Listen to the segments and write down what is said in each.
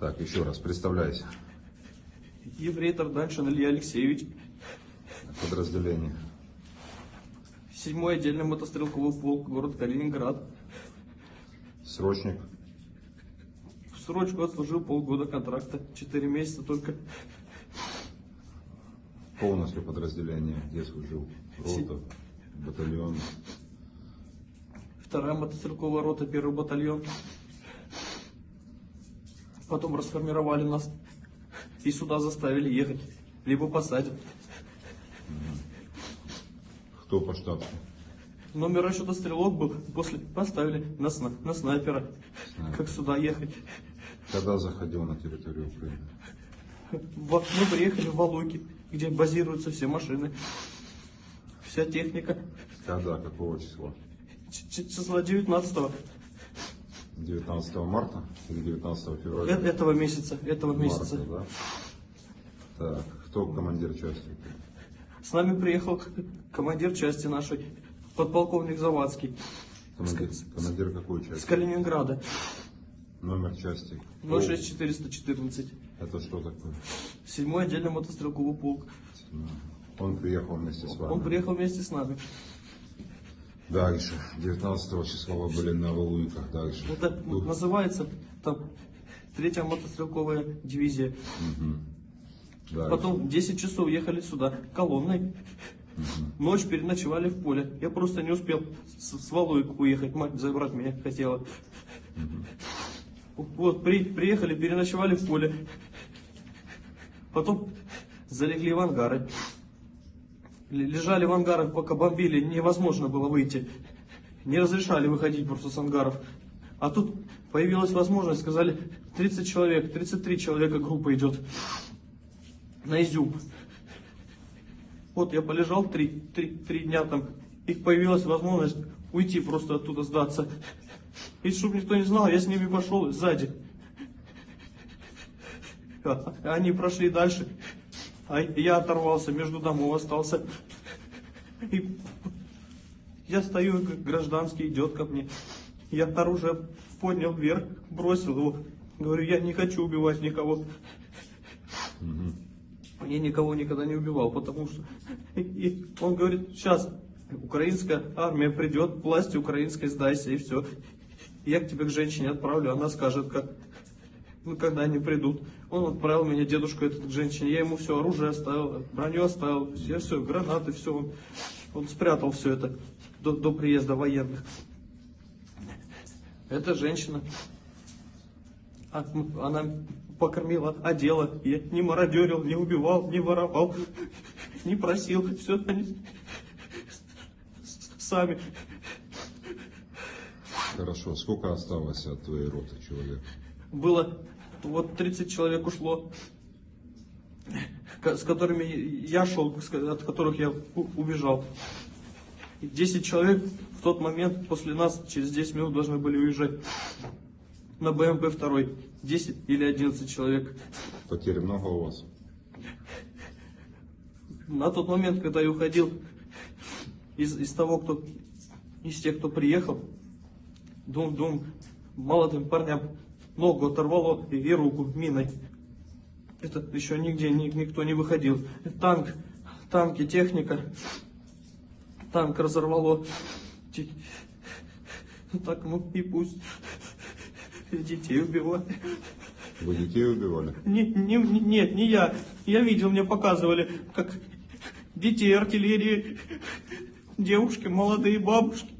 Так, еще раз, представляйся. Еврей Тарданшин Илья Алексеевич, Подразделение. седьмой отдельный мотострелковый полк, город Калининград. Срочник. В срочку отслужил полгода контракта, 4 месяца только. Полностью подразделение. Где служил? Рота, батальон. Вторая мотострелковая рота, первый батальон. Потом расформировали нас и сюда заставили ехать. Либо посадят. Кто по штату? Номер расчета стрелок был, после поставили на, сна- на снайпера. Снайпер. Как сюда ехать. Когда заходил на территорию Украины? Во- Мы приехали в Валуйки, где базируются все машины. Вся техника. Когда? Какого числа? Ч- ч- числа 19 19 марта или 19 февраля? э- этого месяца. Этого Марта, месяца. да? Так, кто командир части? С нами приехал командир части нашей, подполковник Завадский, Командир, С- командир какой с части? Калининграда, Номер части? 06414, Это что такое? седьмой отдельный мотострелковый полк. Он приехал вместе с вами. Он приехал вместе с нами. Дальше. 19 числа вы были на Валуйках. Дальше. Это Тут- называется там третья мотострелковая дивизия. Дальше. Потом 10 часов ехали сюда колонной. Ночь переночевали в поле. Я просто не успел с, с Валуйк уехать. Мать забрать меня хотела. Вот, при, приехали, переночевали в поле. Потом залегли в ангары. Лежали в ангарах, пока бомбили, невозможно было выйти. Не разрешали выходить просто с ангаров. А тут появилась возможность, сказали, 30 человек, 33 человека группа идет на Изюм. Вот я полежал три, три, три дня там, и появилась возможность уйти просто оттуда, сдаться. И чтобы никто не знал, я с ними пошел сзади. А Они прошли дальше, а я оторвался, между домов остался. И я стою, гражданский идет ко мне. Я оружие поднял вверх, бросил его. Говорю, я не хочу убивать никого. Я никого никогда не убивал, потому что... И он говорит, сейчас украинская армия придет, власти украинской сдайся, и все. Я к тебе к женщине отправлю, она скажет, как... Ну, когда они придут. Он отправил меня, дедушку этот, к женщине. Я ему все оружие оставил, броню оставил, все, все, гранаты, все. Он, он спрятал все это до, до приезда военных. Это женщина. А, м, Она покормила, одела. Я не мародерил, не убивал, не воровал, не просил. Все они сами. Хорошо. Сколько осталось от твоей роты человек? Было вот 30 человек ушло, с которыми я шел, от которых я убежал. И 10 человек в тот момент после нас через 10 минут должны были уезжать на БМП второй. 10 или 11 человек. Потерь много у вас? На тот момент, когда я уходил из, из того, кто, из тех, кто приехал, двум, двум молодым парням ногу оторвало и, руку миной. Это еще нигде ни- никто не выходил. Танк, танки, техника. Танк разорвало. Так, ну и пусть. Детей убивают. Вы детей убивали? Не, не, не- нет, не я. Я видел, мне показывали, как детей артиллерии, девушки, молодые бабушки.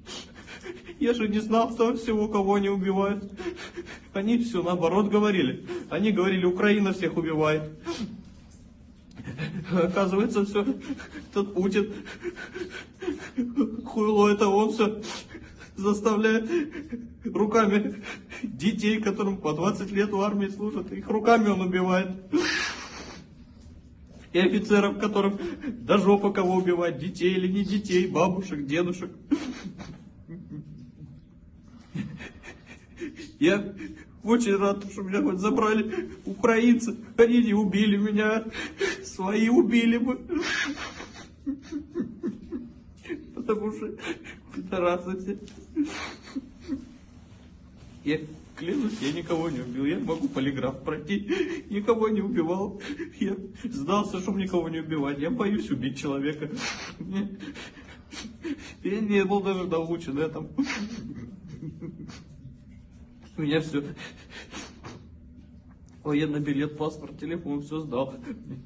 Я же не знал того всего, кого они убивают. Они все наоборот говорили. Они говорили, Украина всех убивает. Оказывается, все, этот Путин, хуйло, это он все заставляет руками детей, которым по 20 лет в армии служат, их руками он убивает. И офицеров, которым до жопы кого убивать, детей или не детей, бабушек, дедушек. Я очень рад, что меня хоть забрали украинцы. Они не убили меня. Свои убили бы. Потому что пидорасы все. Я Клянусь, я никого не убил. Я могу полиграф пройти. Никого не убивал. Я сдался, чтобы никого не убивать. Я боюсь убить человека. Я не был даже научен этому. У меня все. Военный билет, паспорт, телефон, все сдал.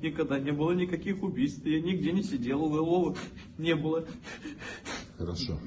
Никогда не было никаких убийств. Я нигде не сидел, уловок не было. Хорошо.